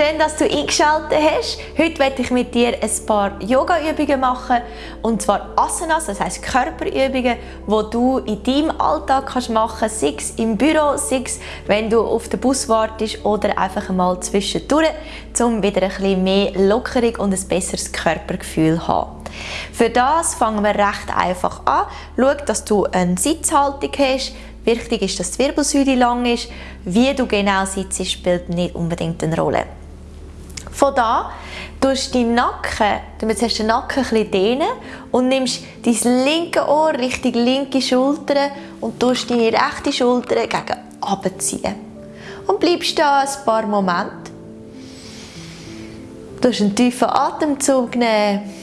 Schön, dass du eingeschaltet hast. Heute werde ich mit dir ein paar Yoga-Übungen machen. Und zwar Asanas, das heisst Körperübungen, die du in deinem Alltag kannst machen kannst. Sei es im Büro, sei es, wenn du auf den Bus wartest oder einfach mal zwischendurch, um wieder ein bisschen mehr Lockerung und ein besseres Körpergefühl zu haben. Für das fangen wir recht einfach an. Schau, dass du eine Sitzhaltung hast. Wichtig ist, dass die Wirbelsäule lang ist. Wie du genau sitzt, spielt nicht unbedingt eine Rolle. Von da tust du deinen Nacken, du den Nacken ein dehnen und nimmst dein linke Ohr Richtung linke Schulter und tust deine rechte Schulter gegen abziehen. Und bleibst da ein paar Momente. Du einen tiefen Atemzug nehmen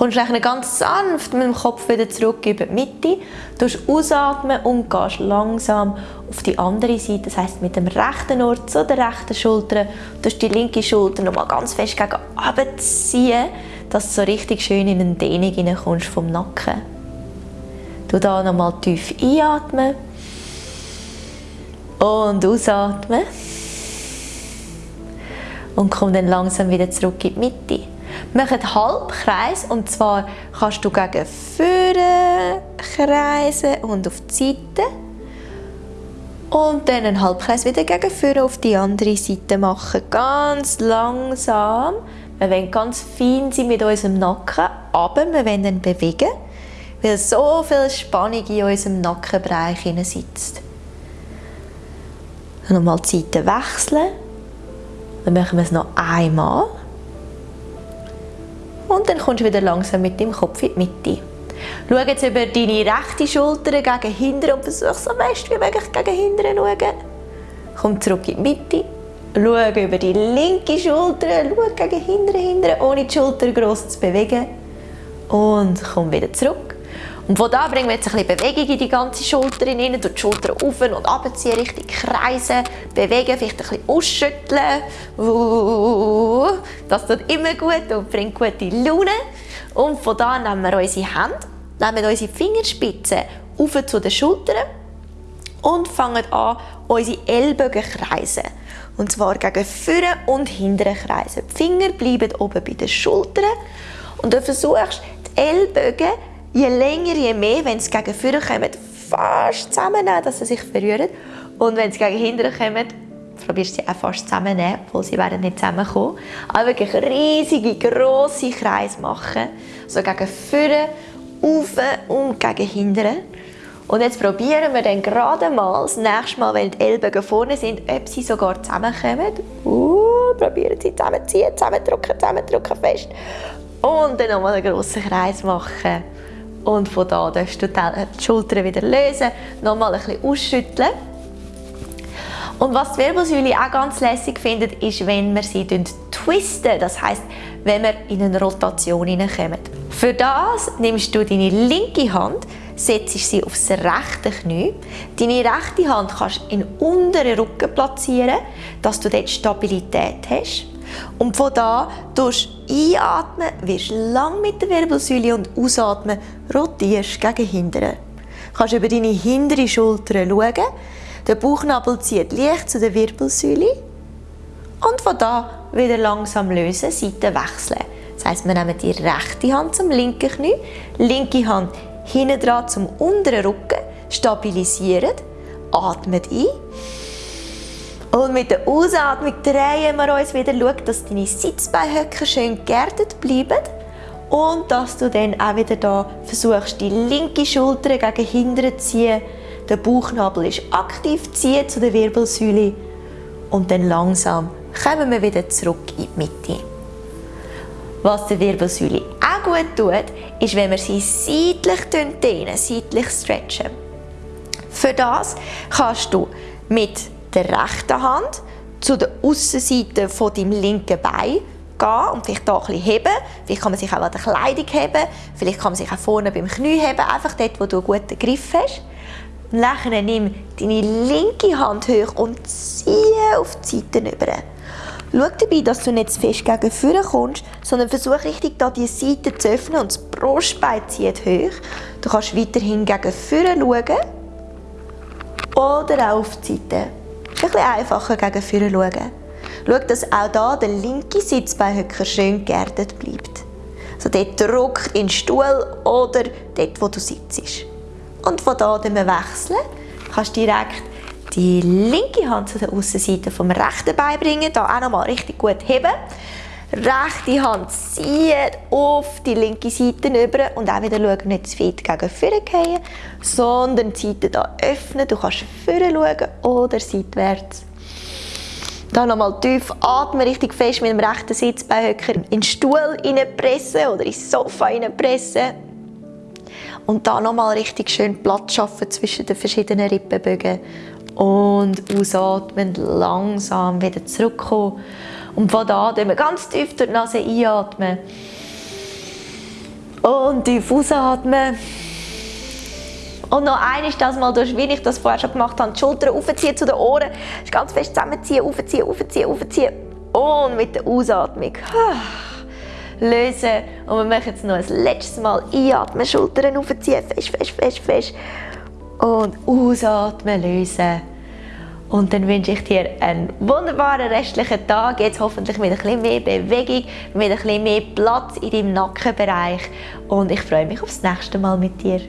kommst du ganz sanft mit dem Kopf wieder zurück in die Mitte, du ausatmen und gehst langsam auf die andere Seite, das heißt mit dem rechten Ohr zu der rechten Schulter, du die linke Schulter nochmal ganz fest gegen abziehen, dass du so richtig schön in eine Dehnung hineinkommst vom Nacken. Du da nochmal tief einatmen und ausatmen und komm dann langsam wieder zurück in die Mitte. Mach einen Halbkreis und zwar kannst du gegen vorne kreisen und auf die Seite und dann einen Halbkreis wieder gegen vorne auf die andere Seite machen. Ganz langsam. Wir wollen ganz fein sein mit unserem Nacken, aber wir wollen dann bewegen, weil so viel Spannung in unserem Nackenbereich sitzt. Nochmal die Seite wechseln. Dann machen wir es noch einmal. Und dann kommst du wieder langsam mit dem Kopf in die Mitte. Schau jetzt über deine rechte Schulter gegen hinten und versuch so fest wie möglich gegen hinten zu schauen. Komm zurück in die Mitte. Schau über die linke Schulter, schau gegen hinten, hinten, ohne die Schulter gross zu bewegen. Und komm wieder zurück. Und von da bringen wir jetzt ein bisschen Bewegung in die ganze Schulter hinein, durch die Schulter auf und abziehen, richtig kreisen, bewegen, vielleicht ein bisschen ausschütteln. Das tut immer gut und bringt gute Laune. Und von da nehmen wir unsere Hände, nehmen unsere Fingerspitzen auf zu den Schultern und fangen an, unsere Ellbogen kreisen. Und zwar gegen vorne und hinten kreisen. Die Finger bleiben oben bei den Schultern und du versuchst, die Ellbogen je länger, je mehr, wenn es gegen vorne kommt, fast zusammennehmen, dass sie sich verrühren. Und wenn es gegen hinten kommt, probierst du sie auch fast zusammennehmen, obwohl sie werden nicht zusammenkommen. Aber wirklich riesige, grosse Kreise machen. So gegen vorne, auf und gegen hinten. Und jetzt probieren wir dann gerade mal, das nächste Mal, wenn die Ellbogen vorne sind, ob sie sogar zusammenkommen. Uh, probieren sie zusammenziehen, zusammendrücken, zusammendrücken fest. Und dann nochmal einen grossen Kreis machen. Und von da darfst du die Schultern wieder lösen, nochmal ein bisschen ausschütteln. Und was die Wirbelsäule auch ganz lässig findet, ist, wenn wir sie twisten, das heißt, wenn wir in eine Rotation hineinkommen. Für das nimmst du deine linke Hand, setzt sie aufs rechte Knie. Deine rechte Hand kannst du in den unteren Rücken platzieren, dass du dort Stabilität hast. Und von da tust einatmen, wirst lang mit der Wirbelsäule und ausatmen, rotierst gegen hinten. Du kannst über deine hintere Schulter schauen. Der Bauchnabel zieht leicht zu der Wirbelsäule. Und von da wieder langsam lösen, Seiten wechseln. Das heisst, wir nehmen die rechte Hand zum linken Knie, linke Hand hinten dran zum unteren Rücken, stabilisieren, atmet ein und mit der Ausatmung drehen wir uns wieder. Schau, dass deine Sitzbeinhöcker schön geerdet bleiben. Und dass du dann auch wieder da versuchst, die linke Schulter gegen hinten zu ziehen. Der Bauchnabel ist aktiv, ziehen zu der Wirbelsäule. Und dann langsam kommen wir wieder zurück in die Mitte. Was der Wirbelsäule auch gut tut, ist, wenn wir sie seitlich dehnen, seitlich stretchen. Für das kannst du mit der rechten Hand zu der Aussenseite von deinem linken Bein gehen und vielleicht hier bisschen heben. Vielleicht kann man sich auch an der Kleidung heben, vielleicht kann man sich auch vorne beim Knie heben, einfach dort, wo du einen guten Griff hast. Und dann nimm deine linke Hand hoch und ziehe auf die Seite rüber. Schau dabei, dass du nicht zu fest gegen vorne kommst, sondern versuch richtig da die Seite zu öffnen und das Brustbein zieht hoch. Du kannst weiterhin gegen vorne schauen oder auch auf die Seite. Ein bisschen einfacher gegen vorne schauen. Schau, dass auch da der linke Sitzbeinhöcker schön geerdet bleibt. Also dort Druck in den Stuhl oder dort, wo du sitzt. Und von da wir wechseln, kannst du direkt die linke Hand zu der Außenseite vom rechten Bein bringen, da auch nochmal richtig gut heben. Rechte Hand zieht auf die linke Seite über und auch wieder schauen, nicht zu weit gegen vorne gehen, sondern die Seite hier öffnen. Du kannst vorne schauen oder seitwärts. Dann nochmal tief atmen, richtig fest mit dem rechten Sitzbeinhöcker in den Stuhl pressen oder ins Sofa pressen. Und dann nochmal richtig schön Platz schaffen zwischen den verschiedenen Rippenbögen. Und ausatmen, langsam wieder zurückkommen. Und von da wir ganz tief durch die Nase einatmen. Und tief ausatmen. Und noch eines, das mal durch, wie ich das vorher schon gemacht habe, die Schultern aufziehen zu den Ohren, ganz fest zusammenziehen, aufziehen, aufziehen, aufziehen. Und mit der Ausatmung lösen. Und wir machen jetzt noch ein letztes Mal einatmen, Schultern aufziehen, fest, fest, fest, fest. Und ausatmen, lösen. Und dann wünsche ich dir einen wunderbaren restlichen Tag. Jetzt hoffentlich mit ein bisschen mehr Bewegung, mit ein bisschen mehr Platz in deinem Nackenbereich. Und ich freue mich aufs nächste Mal mit dir.